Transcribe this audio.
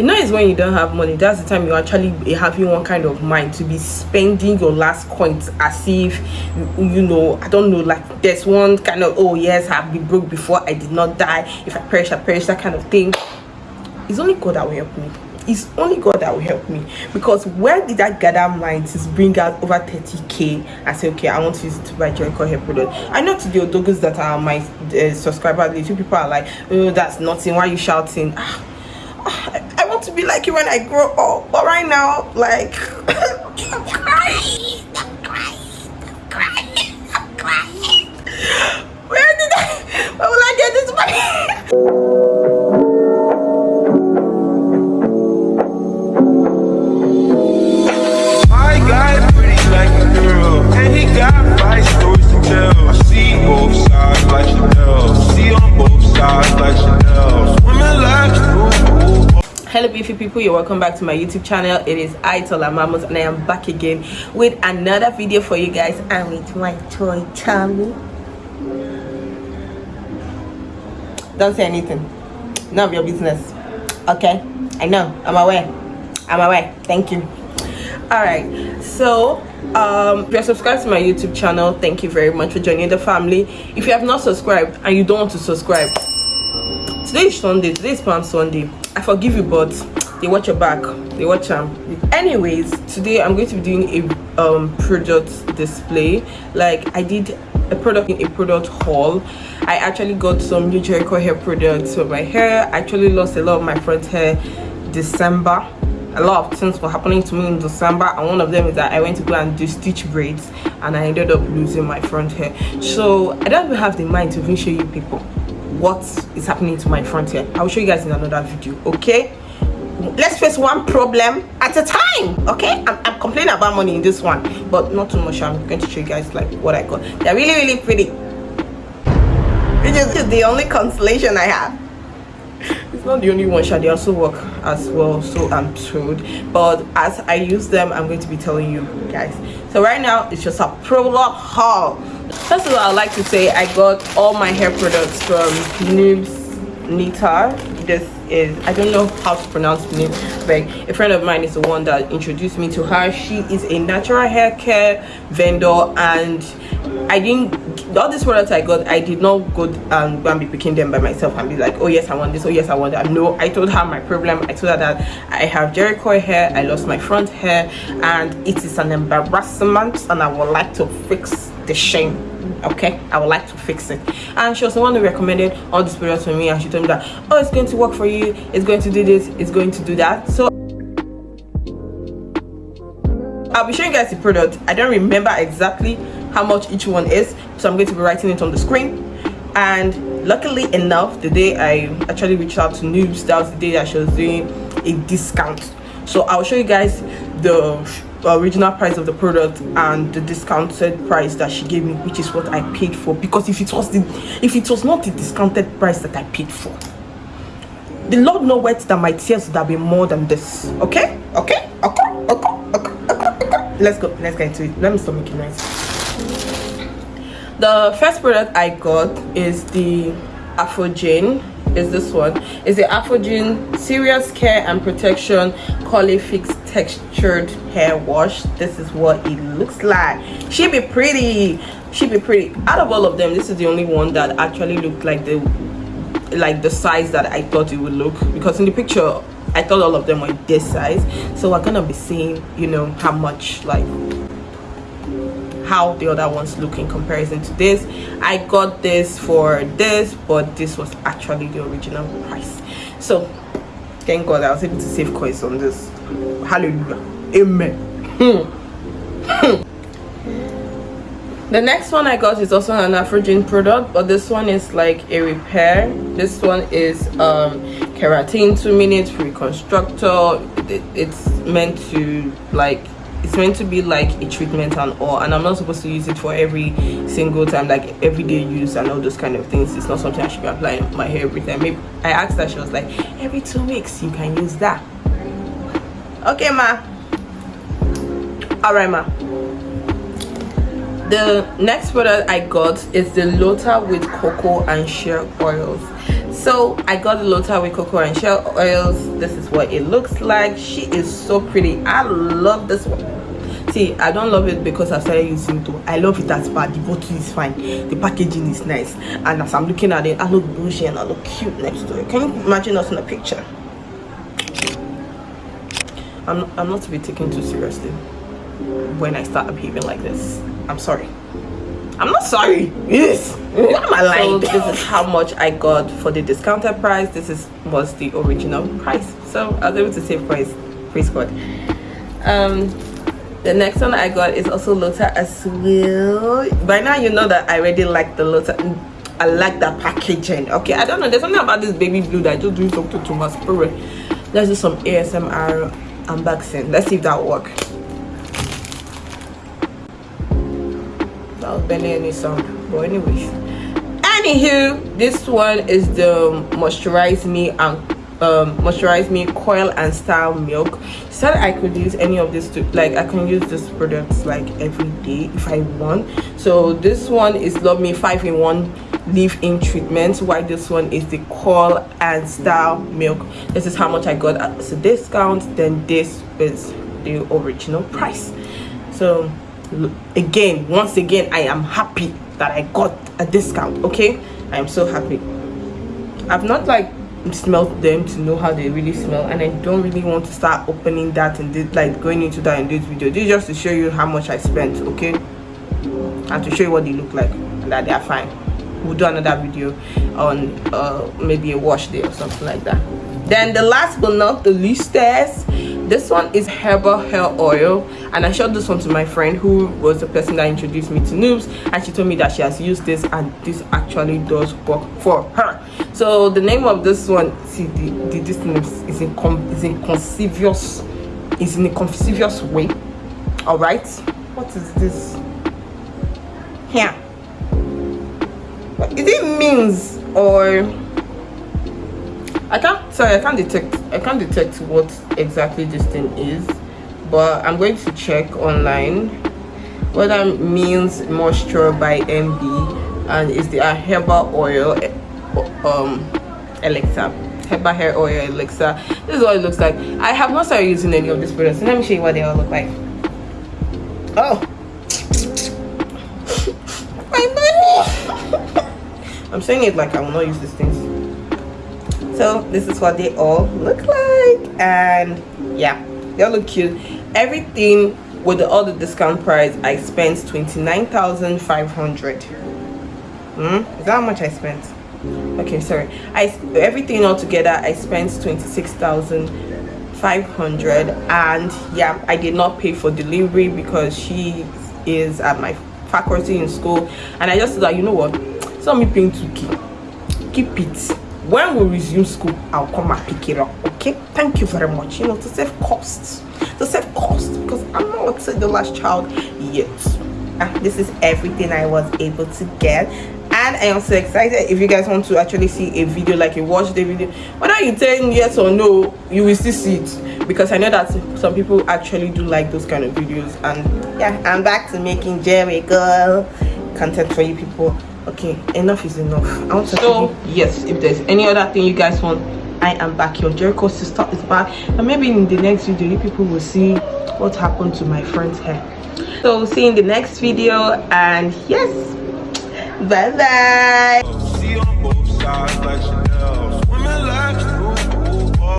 you know it's when you don't have money that's the time you actually having one kind of mind to be spending your last coins as if you, you know i don't know like there's one kind of oh yes i've been broke before i did not die if i perish i perish that kind of thing. It's only god that will help me. It's only god that will help me. Because where did i gather mind to bring out over 30k i say okay i want to use it to buy Jericho hair product? I know to the odogus that are my uh, subscribers two people are like oh that's nothing. Why are you shouting? Ah, ah, I, want to be like you when i grow up but right now like where did i where will i get this money hello beautiful people. You're welcome back to my youtube channel. It is Itola Mamos and i am back again with another video for you guys and with my toy tummy don't say anything. None of your business. Okay? I know. I'm aware. I'm aware. Thank you. All right. So um if you're subscribed to my youtube channel thank you very much for joining the family. If you have not subscribed and you don't want to subscribe today is sunday. Today is palm sunday i forgive you but they watch your back. They watch them anyways today i'm going to be doing a um product display. Like i did a product in a product haul. I actually got some new jericho hair products for my hair. I actually lost a lot of my front hair december. A lot of things were happening to me in december and one of them is that i went to go and do stitch braids and i ended up losing my front hair. So i don't even have the mind to even show you people what is happening to my front i'll show you guys in another video okay? Let's face one problem at a time okay? I'm, I'm, complaining about money in this one but not too much. I'm going to show you guys like what i got. They're really really pretty. Which is the only consolation i have. It's not the only one shall they also work as well so i'm told but as i use them i'm going to be telling you guys. So right now it's just a prologue haul first of all i'd like to say i got all my hair products from noobs nita. This is i don't know how to pronounce name but a friend of mine is the one that introduced me to her. She is a natural hair care vendor and i didn't all these products i got i did not go and go and be picking them by myself and be like oh yes i want this. Oh yes i want that. No i told her my problem. I told her that i have jericho hair. I lost my front hair and it is an embarrassment and i would like to fix the shame okay? I would like to fix it. And she was the one who recommended all these products for me and she told me that oh it's going to work for you. It's going to do this. It's going to do that. So i'll be showing you guys the product. I don't remember exactly how much each one is so i'm going to be writing it on the screen. And luckily enough the day i actually reached out to noobs that was the day that she was doing a discount. So i'll show you guys the original price of the product and the discounted price that she gave me which is what i paid for. Because if it was the if it was not the discounted price that i paid for the lord know what that my tears would have been more than this. Okay? Okay? Okay? Okay? Okay, okay, okay. let's go. Let's get into it. Let me stop making noise. The first product i got is the ApHogee is this one? Is the ApHogee serious care and protection Curlific textured hair wash. This is what it looks like. She be pretty. She be pretty. Out of all of them this is the only one that actually looked like the like the size that i thought it would look. Because in the picture i thought all of them were this size. So we're gonna be seeing you know how much like how the other ones look in comparison to this. I got this for this but this was actually the original price. So thank god i was able to save coins on this hallelujah amen the next one i got is also an ApHogee product but this one is like a repair. This one is um keratin two minutes reconstructor. It, it's meant to like it's meant to be like a treatment and all and i'm not supposed to use it for every single time like everyday use and all those kind of things. It's not something i should be applying my hair every time. Maybe i asked her she was like every two weeks you can use that. Okay ma. All right ma. The next product i got is the Lottabody cocoa and shea oils so i got the Lottabody cocoa and shell oils. This is what it looks like. She is so pretty. I love this one. See i don't love it because i started using it. I love it as bad the bottle is fine. The packaging is nice. And as i'm looking at it i look bougie and i look cute next to it. Can you imagine us in a picture? I'm, I'm not to be taken too seriously when i start behaving like this. I'm sorry i'm not sorry. Yes. I'm alive so this is how much i got for the discounted price. This is was the original price. So i was able to save price praise god um the next one i got is also lota as well. By now you know that i already like the lota i like that packaging. Okay i don't know. There's something about this baby blue that just doing something to my spirit let's do some asmr unboxing. Let's see if that work that was any sound but anyways. Anywho this one is the moisturize me and um, moisturize me coil and style milk. Said i could use any of this to like i can use this products like every day if i want. So this one is love me five in one leave-in treatment while this one is the coil and style milk. This is how much i got as a discount then this is the original price. So again once again i am happy that i got a discount okay? I am so happy. I've not like smelled them to know how they really smell and i don't really want to start opening that and like going into that in this video. This is just to show you how much i spent okay? And to show you what they look like and that they are fine. We'll do another video on uh maybe a wash day or something like that. Then the last but not the least this one is herbal hair oil and i showed this one to my friend who was the person that introduced me to noobs and she told me that she has used this and this actually does work for her. So the name of this one see the, the this name is in is in is in a conspicuous way. All right what is this? Here. Is it means or i can't sorry i can't detect i can't detect what exactly this thing is but i'm going to check online what that means moisture by mb and is the herbal oil um elixir. Herbal hair oil elixir. This is what it looks like. I have not started using any of these products. So let me show you what they all look like. Oh. My money. I'm saying it like i will not use these things so this is what they all look like and yeah they all look cute. Everything with the, all the discount price i spent 29,500 hmm? Is that how much i spent? Okay sorry. I everything all together i spent 26,500 and yeah i did not pay for delivery because she is at my faculty in school and i just thought you know what? So me paying 2k keep it when we resume school i'll come and pick it up okay? Thank you very much. You know to save costs to save costs because i'm not the last child yet. And this is everything i was able to get. And i am so excited if you guys want to actually see a video like a watch the video. Whether you tell yes or no you will still see it. Because i know that some people actually do like those kind of videos. And yeah i'm back to making jerry girl content for you people okay enough is enough. I want to so yes if there's any other thing you guys want i am back. Your jericho sister is back. And maybe in the next video you people will see what happened to my friend's hair. So see you in the next video. And yes bye bye